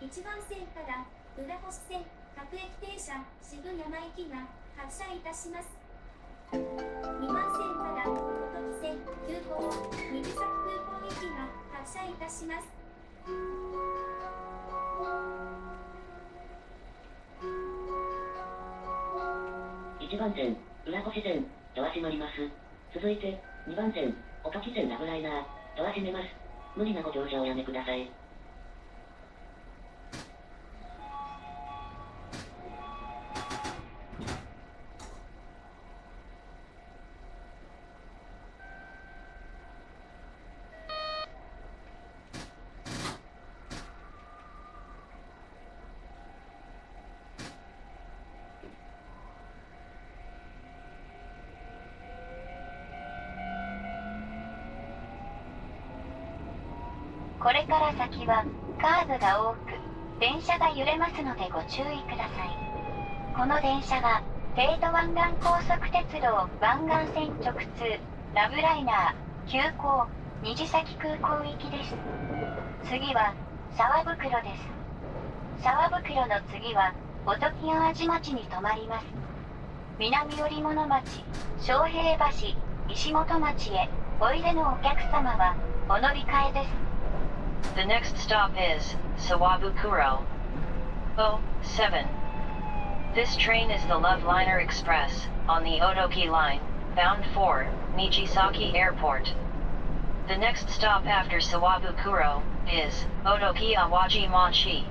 1番線から浦星線各駅停車渋山行きが発車いたします2番線から音木線急行水崎空港行きが発車いたします1番線、浦越線、ドア閉まります。続いて、2番線、音木線ラブライナー、ドア閉めます。無理なご乗車をやめください。はカーブが多く電車が揺れますのでご注意ください。この電車は帝都湾岸高速鉄道湾岸線直通ラブライナー急行虹崎空港行きです。次は沢袋です。沢袋の次は音木淡路町に停まります。南織物町昌平橋石本町へおいでのお客様はお乗り換えです。The next stop is Sawabukuro. 07. This train is the Love Liner Express, on the Otoki line, bound for Nijisaki Airport. The next stop after Sawabukuro is Otoki Awaji Machi.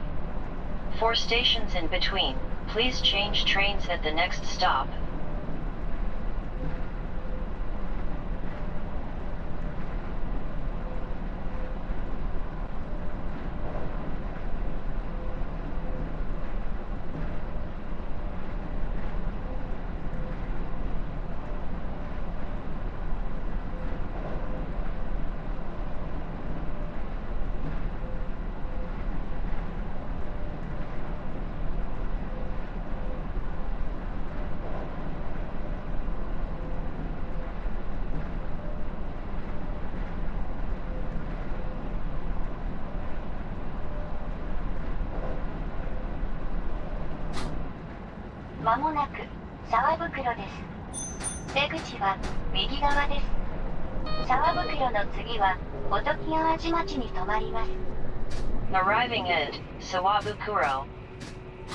For stations in between, please change trains at the next stop. まもなく沢袋です出口は右側です沢袋の次は音木淡路町に停まります Arriving at Sawabukuro.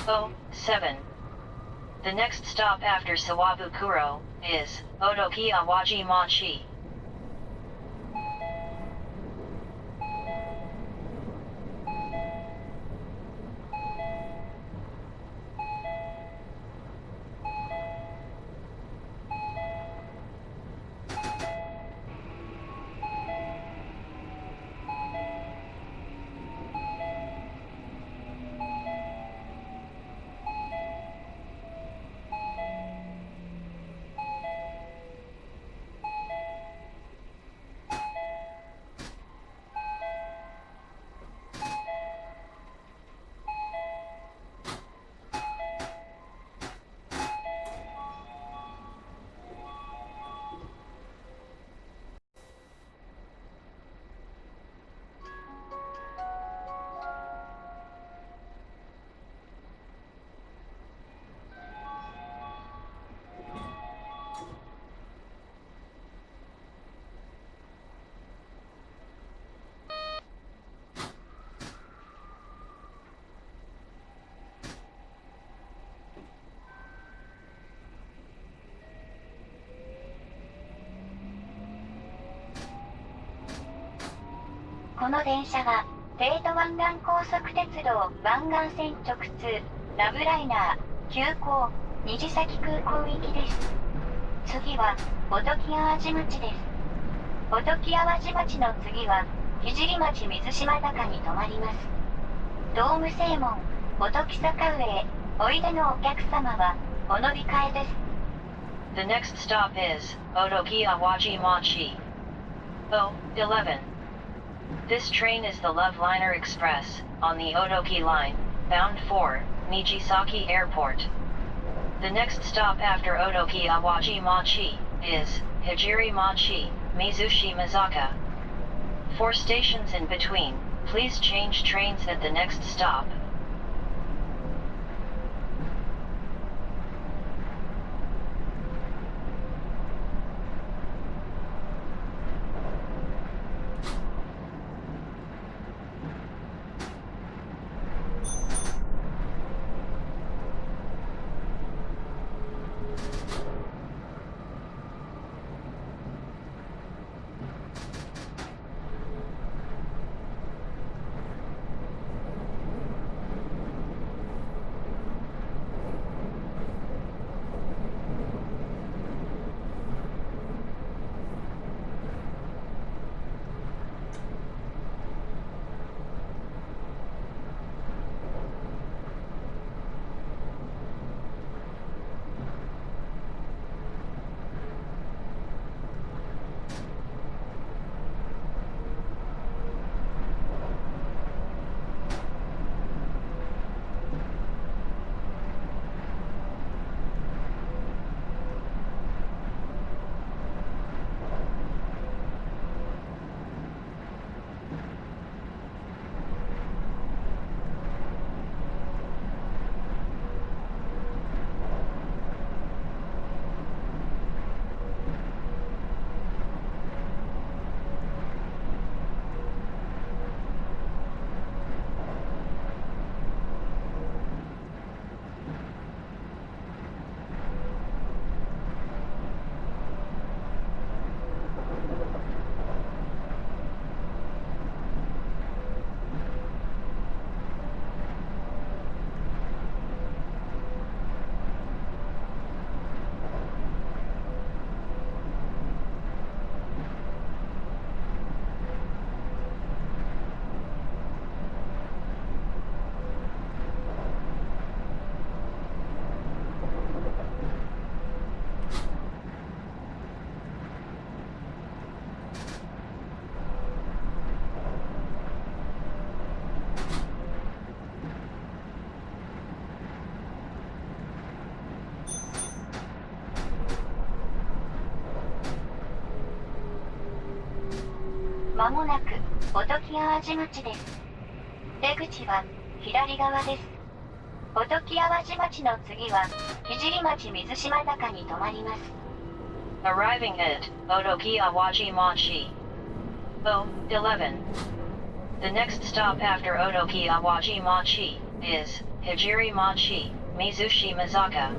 07. The next stop after Sawabukuro is Odoki Awaji Machi. この電車は帝都湾岸高速鉄道湾岸線直通ラブライナー急行虹崎空港行きです次は音木淡路町です音木淡路町の次は聖町水島坂に停まりますドーム正門音木坂上へおいでのお客様はお乗り換えです The next stop is Otoki Awaji Machi. 011. This train is the Love Liner Express, on the Odoki line, bound for Nijisaki Airport. The next stop after Odoki Awaji Machi is Hijiri Machi, Mizushi Mizaka. For stations in between, please change trains at the next stop. まもなく音木淡路町です出口は左側です音木淡路町の次は聖町水島高に止まります Arriving at Otoki Awaji Machi. O, 11. The next stop after Otoki Awaji Machi is Hijiri Machi, Mizushi Mizaka.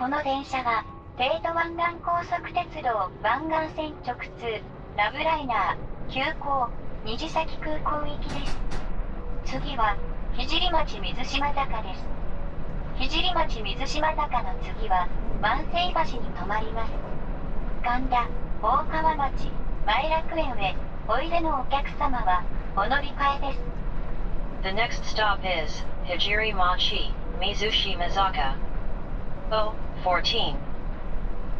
この電車は、帝都湾岸高速鉄道湾岸線直通、ラブライナー、急行、虹崎空港行きです。次は、聖町水島坂です。聖町水島坂の次は、万世橋に停まります。神田、大川町、前楽園へ、おいでのお客様は、お乗り換えです。The next stop is, ひじり町、水島坂 014.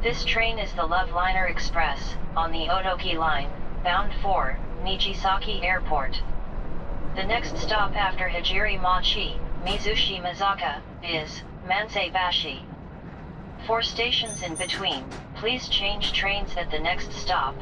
This train is the Love Liner Express, on the Odoki Line, bound for Michisaki Airport. The next stop after Hijiri Machi, Mizushi Mizaka, is Manseibashi. For stations in between, please change trains at the next stop.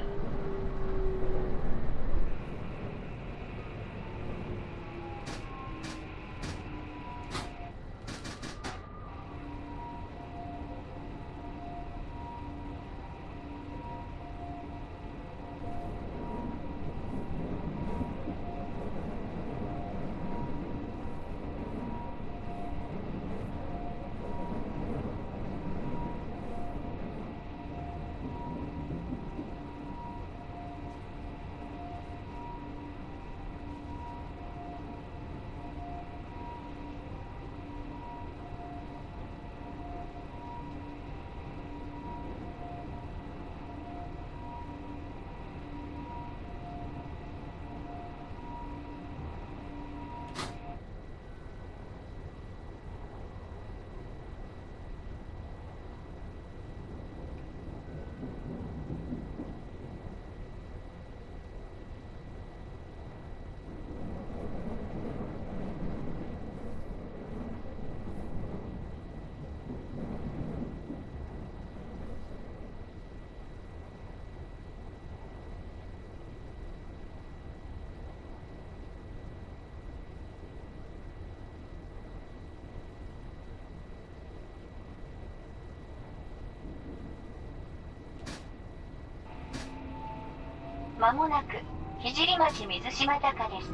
まもなく聖町水島高です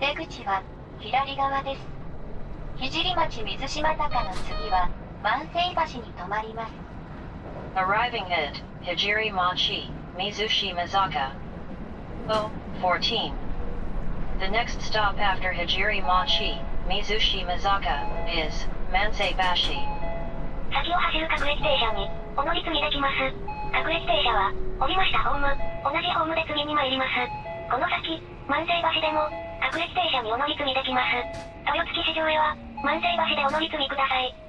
出口は左側です聖町水島高の次は万世橋に止まります Arriving at Hijiri Machi, Mizushi Mizaka. O, 14. The next stop after Hijiri Machi, Mizushi Mizaka, is Mansei Bashi. 先を走る各駅停車にお乗り継ぎできます各駅停車は降りましたホーム同じホームで次に参ります。この先万世橋でも各駅停車にお乗り継ぎできます。豊月市場へは万世橋でお乗り継ぎください。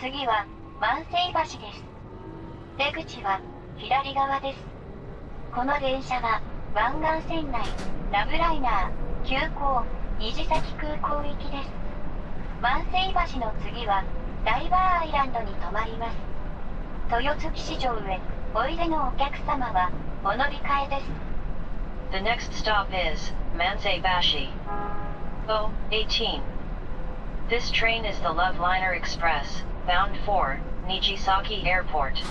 次は、万世橋です。出口は、左側です。この電車は、湾岸線内、ラブライナー、急行、虹崎空港行きです。万世橋の次は、ダイバーアイランドに停まります。豊月市場へ、おいでのお客様は、お乗り換えです。The next stop is, 万世橋 O18. This train is the Love Liner Express, bound for Nijisaki Airport.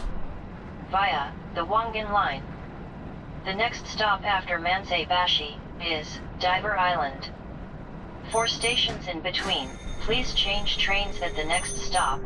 Via the Wangan Line. The next stop after Mansei Bashi is Diver Island. For stations in between, please change trains at the next stop.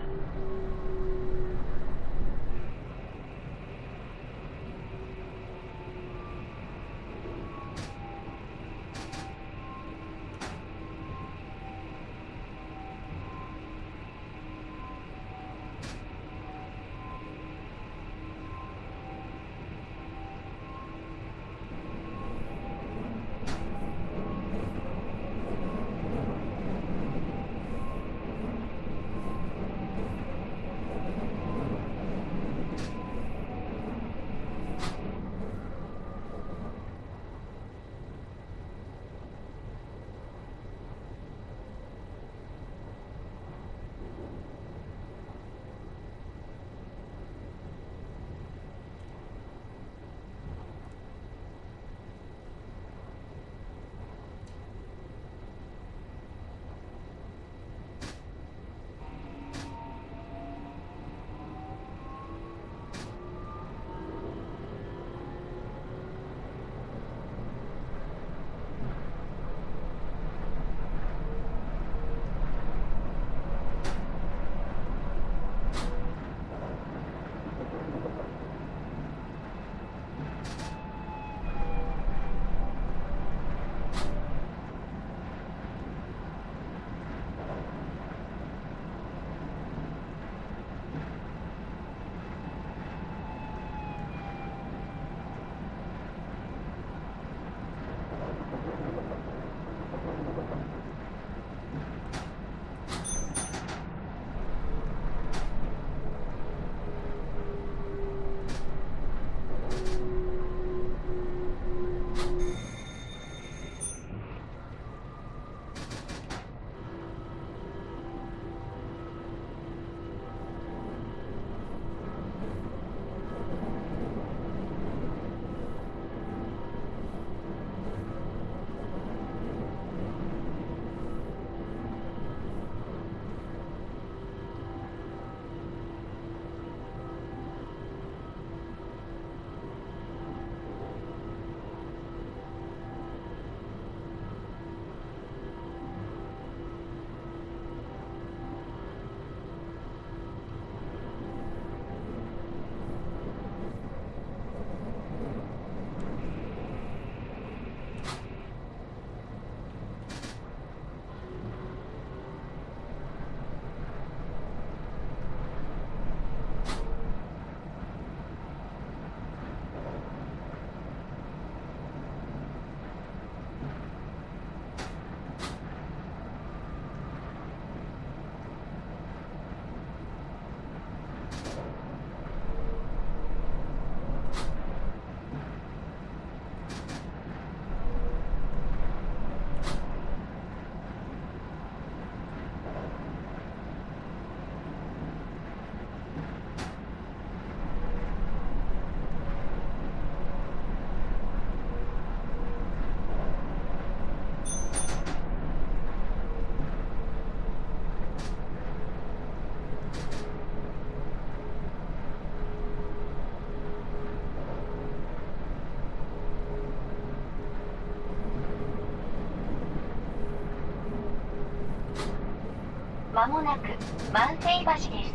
まもなく万世橋です。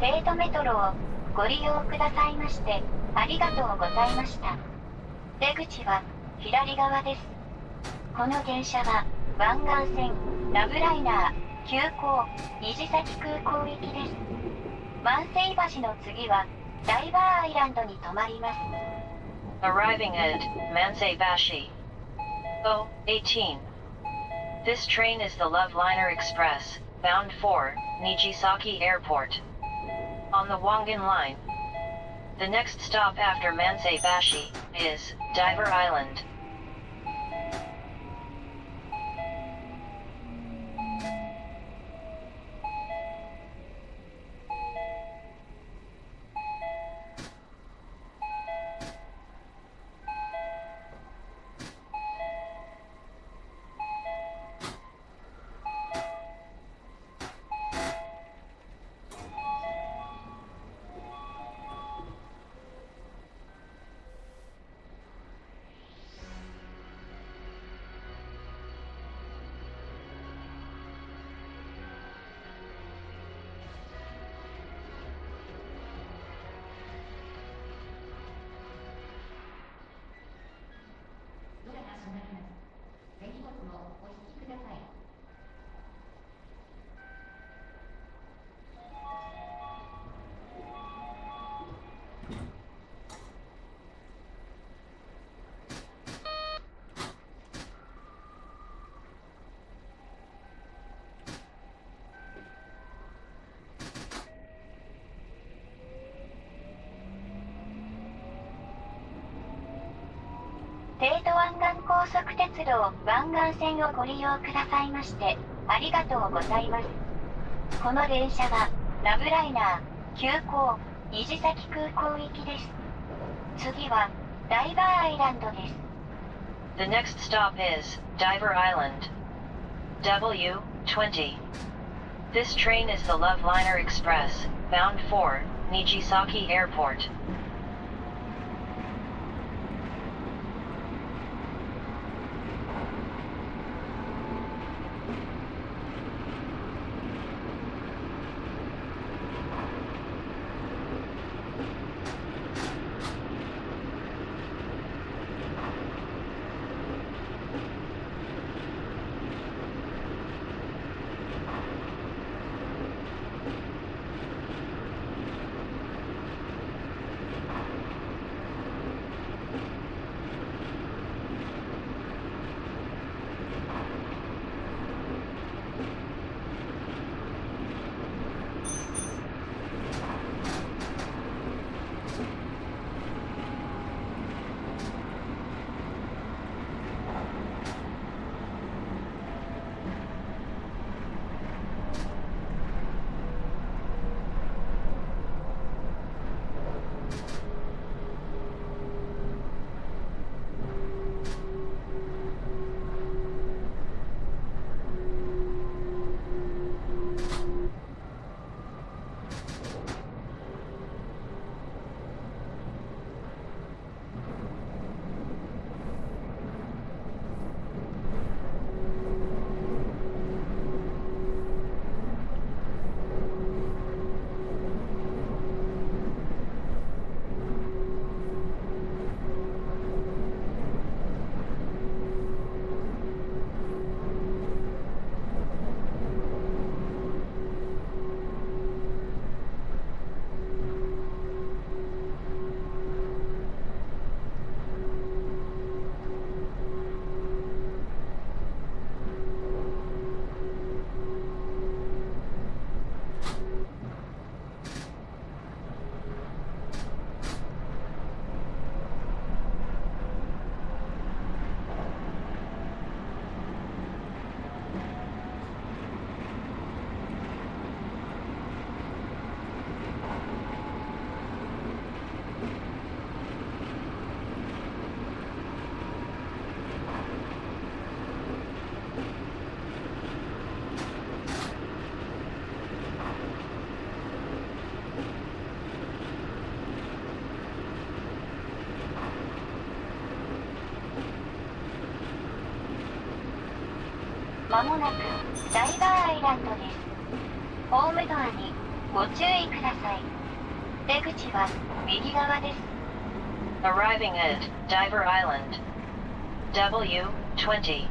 帝都メトロをご利用くださいましてありがとうございました。出口は左側です。この電車は湾岸線ラブライナー急行虹崎空港行きです。万世橋の次はダイバーアイランドに停まります。Arriving at Mansei Bashi. O18. This train is the Love Liner Express, bound for Nijisaki Airport. On the Wangan Line. The next stop after Mansei Bashi is Diver Island. 手荷物をお引き帝都湾岸高速鉄道湾岸線をご利用くださいまして、ありがとうございます。この電車は、ラブライナー、急行、虹崎空港行きです。次は、ダイバーアイランドです。The next stop is Diver Island. W20. This train is the Love Liner Express, bound for Nijisaki Airport. まもなくダイバーアイランドです。ホームドアにご注意ください。出口は右側です。Arriving at Diver Island. W20.「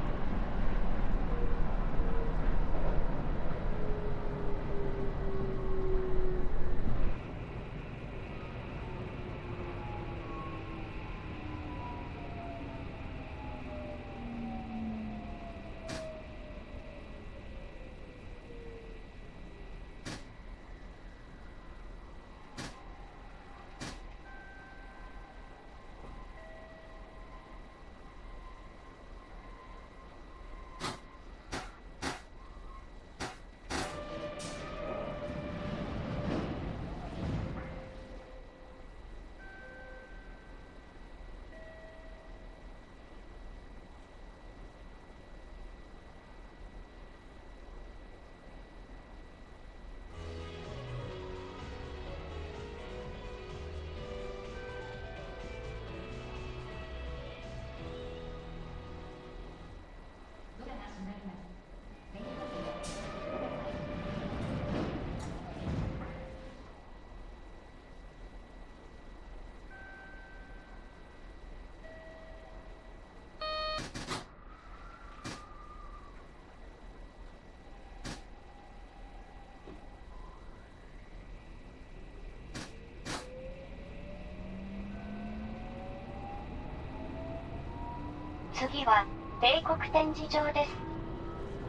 次は、帝国展示場です。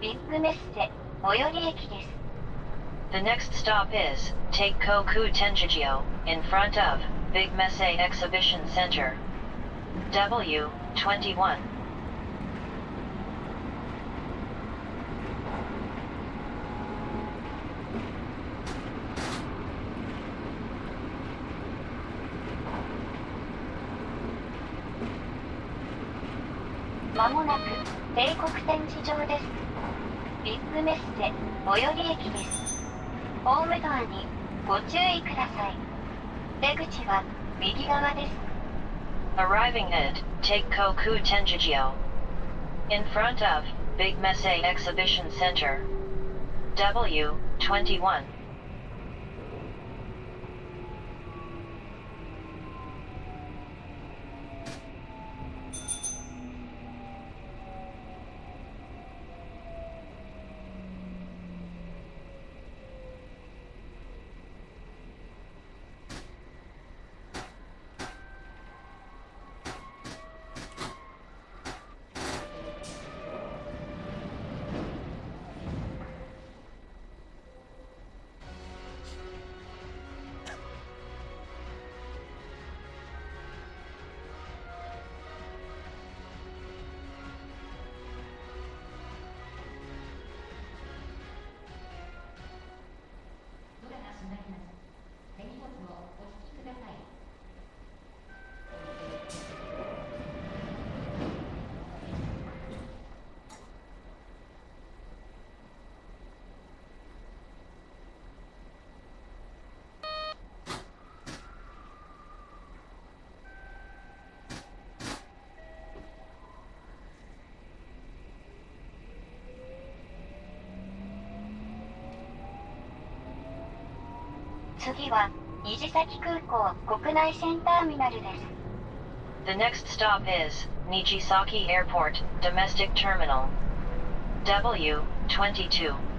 ビッグメッセ、最寄り駅です。The next stop is, Teikoku Tenjijio, in front of, Big Messe Exhibition Center. W, 21. 展示場ですビッグメッセ最寄り駅ですホームドアにご注意ください出口は右側です Arriving at Teikoku Tenjijio. In front of Big Messe Exhibition Center. W21. 次は虹崎空港国内線ターミナルです The next stop is Nijisaki Airport, Domestic Terminal. W22.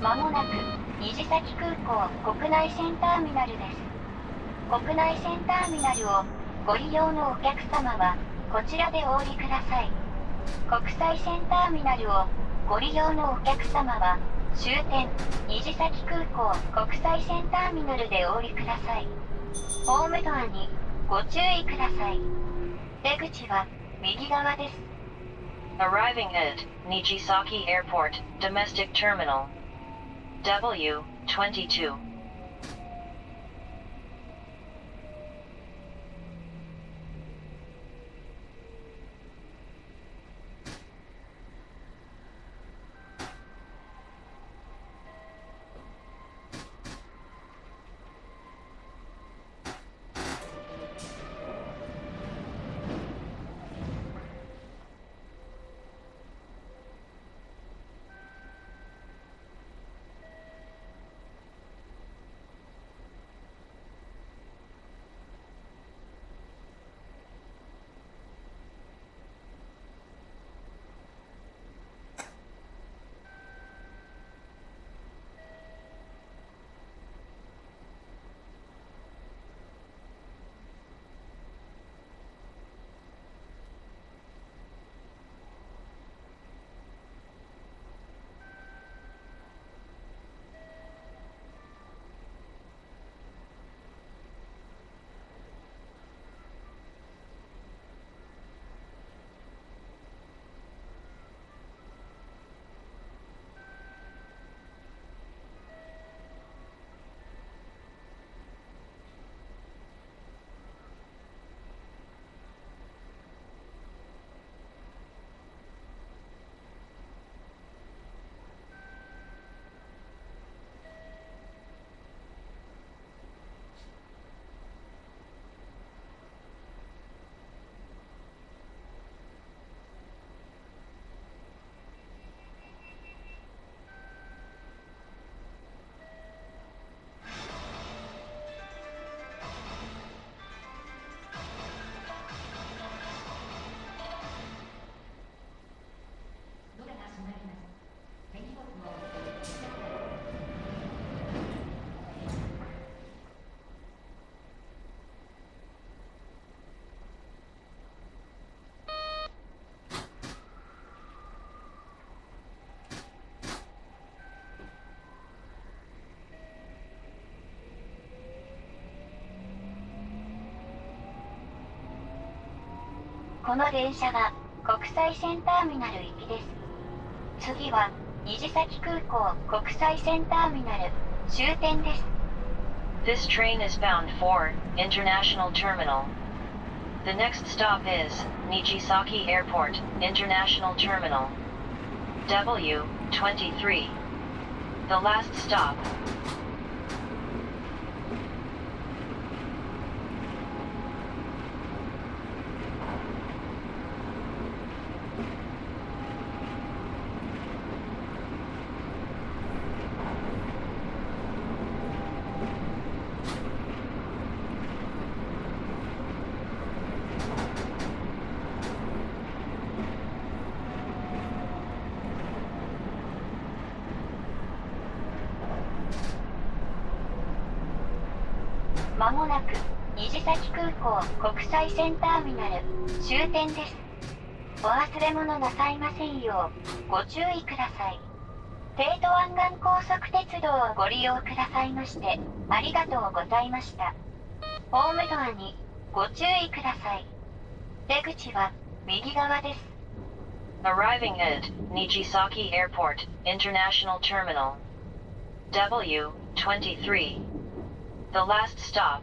まもなく虹崎空港国内線ターミナルです。国内線ターミナルをご利用のお客様はこちらでお降りください。国際線ターミナルをご利用のお客様は終点虹崎空港国際線ターミナルでお降りください。ホームドアにご注意ください。出口は右側です。Arriving at Nijisaki Airport, Domestic Terminal. W22. この電車が国際線ターミナル行きです次は虹崎空港国際線ターミナル終点です This train is bound for International Terminal. The next stop is Nijisaki Airport International Terminal. W23. The last stop. まもなく虹崎空港国際線ターミナル終点です。お忘れ物なさいませんようご注意ください。帝都湾岸高速鉄道をご利用くださいましてありがとうございました。ホームドアにご注意ください。出口は右側です。Arriving at Nijisaki Airport International Terminal. W23. The last stop.